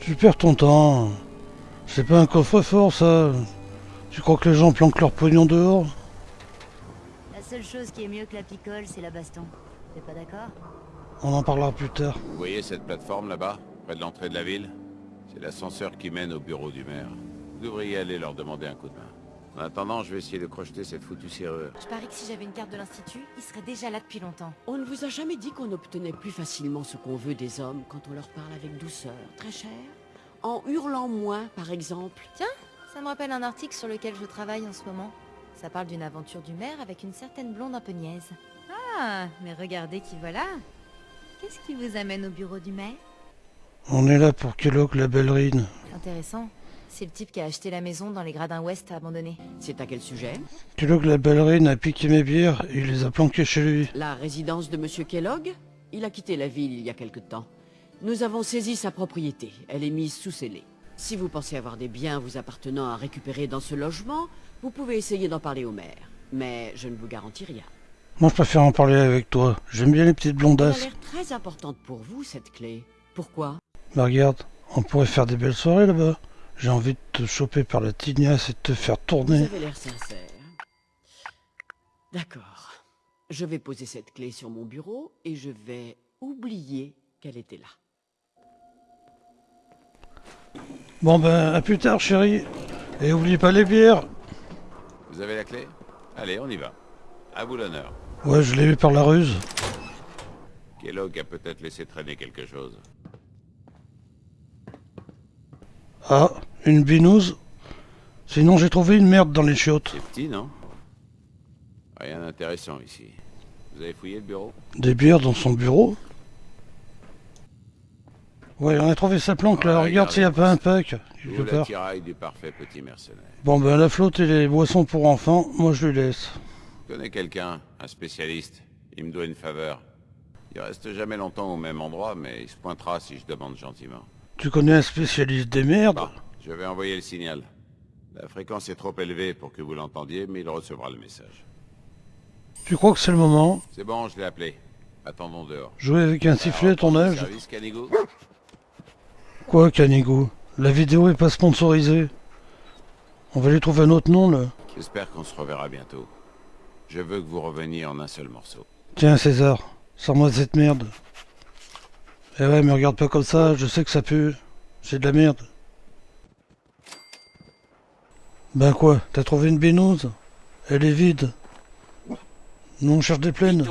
Tu perds ton temps. C'est pas un coffre-fort, ça. Tu crois que les gens planquent leur pognon dehors? La seule chose qui est mieux que la picole, c'est la baston. T'es pas d'accord? On en parlera plus tard. Vous voyez cette plateforme là-bas, près de l'entrée de la ville? C'est l'ascenseur qui mène au bureau du maire. Vous devriez aller leur demander un coup de main. En attendant, je vais essayer de crocheter cette foutue serrure. Je parie que si j'avais une carte de l'institut, il serait déjà là depuis longtemps. On ne vous a jamais dit qu'on obtenait plus facilement ce qu'on veut des hommes quand on leur parle avec douceur, très cher En hurlant moins, par exemple Tiens, ça me rappelle un article sur lequel je travaille en ce moment. Ça parle d'une aventure du maire avec une certaine blonde un peu niaise. Ah, mais regardez qui voilà. Qu'est-ce qui vous amène au bureau du maire? On est là pour Kellogg la ballerine. Intéressant. C'est le type qui a acheté la maison dans les gradins ouest abandonnés. C'est à quel sujet Kellogg la ballerine a piqué mes bières et il les a planquées chez lui. La résidence de Monsieur Kellogg Il a quitté la ville il y a quelque temps. Nous avons saisi sa propriété. Elle est mise sous scellé. Si vous pensez avoir des biens vous appartenant à récupérer dans ce logement, vous pouvez essayer d'en parler au maire. Mais je ne vous garantis rien. Moi, je préfère en parler avec toi. J'aime bien les petites Elle a blondasses. l'air très importante pour vous, cette clé. Pourquoi? Mais regarde, on pourrait faire des belles soirées là-bas. J'ai envie de te choper par la tignasse et de te faire Vous tourner. avez l'air sincère. D'accord. Je vais poser cette clé sur mon bureau et je vais oublier qu'elle était là. Bon ben, à plus tard, chérie. Et oublie pas les bières. Vous avez la clé? Allez, on y va. À vous l'honneur. Ouais, je l'ai eu par la ruse. Kellogg a peut-être laissé traîner quelque chose. Ah, une binouse Sinon, j'ai trouvé une merde dans les chiottes. C'est petit, non? Rien d'intéressant ici. Vous avez fouillé le bureau? Des bières dans son bureau Ouais, on a trouvé sa planque là. Ouais, Regarde s'il n'y a pas un pack. Du parfait petit mercenaire. Bon ben, la flotte et les boissons pour enfants, moi je lui laisse. Je connais quelqu'un, un spécialiste? Il me doit une faveur. Il reste jamais longtemps au même endroit, mais il se pointera si je demande gentiment. Tu connais un spécialiste des merdes? Bon, je vais envoyer le signal. La fréquence est trop élevée pour que vous l'entendiez, mais il recevra le message. Tu crois que c'est le moment C'est bon, je l'ai appelé. Attendons dehors. Jouer avec un sifflet, ton âge Service Canigo Quoi, Canigo La vidéo est pas sponsorisée. On va lui trouver un autre nom là. J'espère qu'on se reverra bientôt. Je veux que vous reveniez en un seul morceau. Tiens, César, sors-moi cette merde. Eh ouais, mais regarde pas comme ça, je sais que ça pue. C'est de la merde. Ben quoi, t'as trouvé une binouse Elle est vide. Nous on cherche des plaines.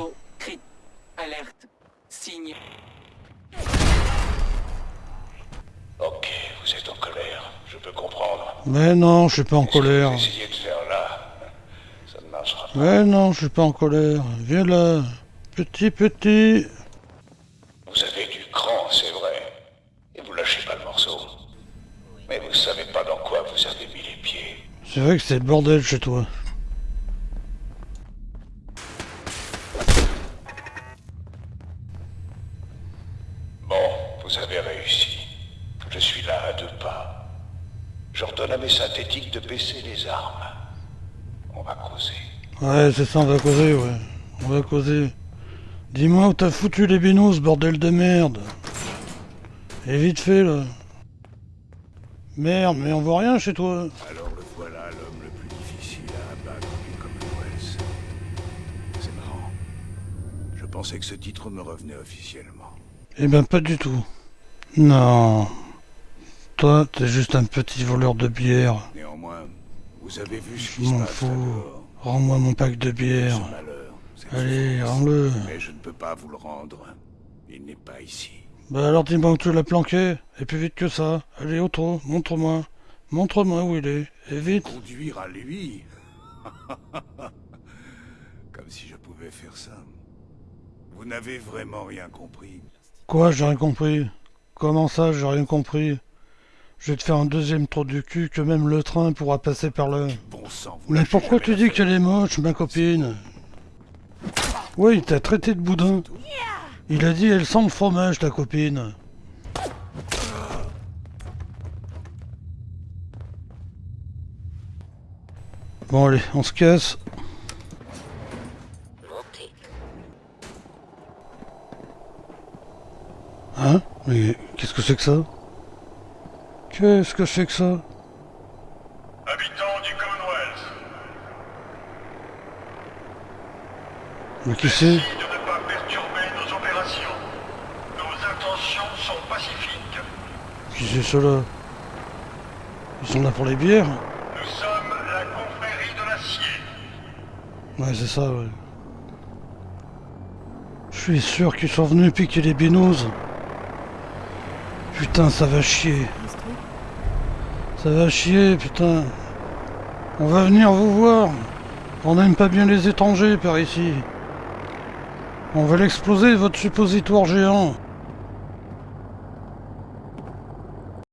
Alerte, signe. Ok, vous êtes en colère, je peux comprendre. Mais non, je suis pas en colère. De faire là, ça ne marchera pas. Mais non, je suis pas en colère. Viens là. Petit, petit. Vous avez du cran, c'est vrai. Et vous lâchez pas le morceau. Mais vous savez pas dans quoi vous avez mis les pieds. C'est vrai que c'est le bordel chez toi. Bon, vous avez réussi. Je suis là à deux pas. J'ordonne à mes synthétiques de baisser les armes. On va causer. Ouais, c'est ça, on va causer, ouais. On va causer. Dis-moi où t'as foutu les binous, bordel de merde. Et vite fait, là. Merde, mais on voit rien chez toi. Alors pensais que ce titre me revenait officiellement. Eh ben, pas du tout. Non. Toi, t'es juste un petit voleur de bière. Néanmoins, vous avez vu ce qui se m'en fous. Rends-moi mon pack de bière. Malheur, Allez, rends-le. Mais je ne peux pas vous le rendre. Il n'est pas ici. Bah alors dis-moi où tu l'as planqué. Et plus vite que ça. Allez, autre, montre-moi. Montre-moi où il est. Et vite. Conduire à lui Comme si je pouvais faire ça. Vous n'avez vraiment rien compris. Quoi, j'ai rien compris? Comment ça, j'ai rien compris? Je vais te faire un deuxième trou du cul que même le train pourra passer par là. Bon sang, vous Mais pourquoi tu dis qu'elle est moche, ma copine? Oui, il t'a traité de boudin. Il a dit elle sent le fromage, ta copine. Bon allez, on se casse. Hein? Mais qu'est-ce que c'est que ça? Qu'est-ce que c'est que ça? Habitants du Commonwealth, Mais qui c'est? Qui c'est ceux-là? Ils sont là pour les bières? Nous sommes la confrérie de l'acier. Ouais, c'est ça, ouais. Je suis sûr qu'ils sont venus piquer les binous. Putain, ça va chier. Ça va chier, putain. On va venir vous voir. On n'aime pas bien les étrangers par ici. On va l'exploser, votre suppositoire géant.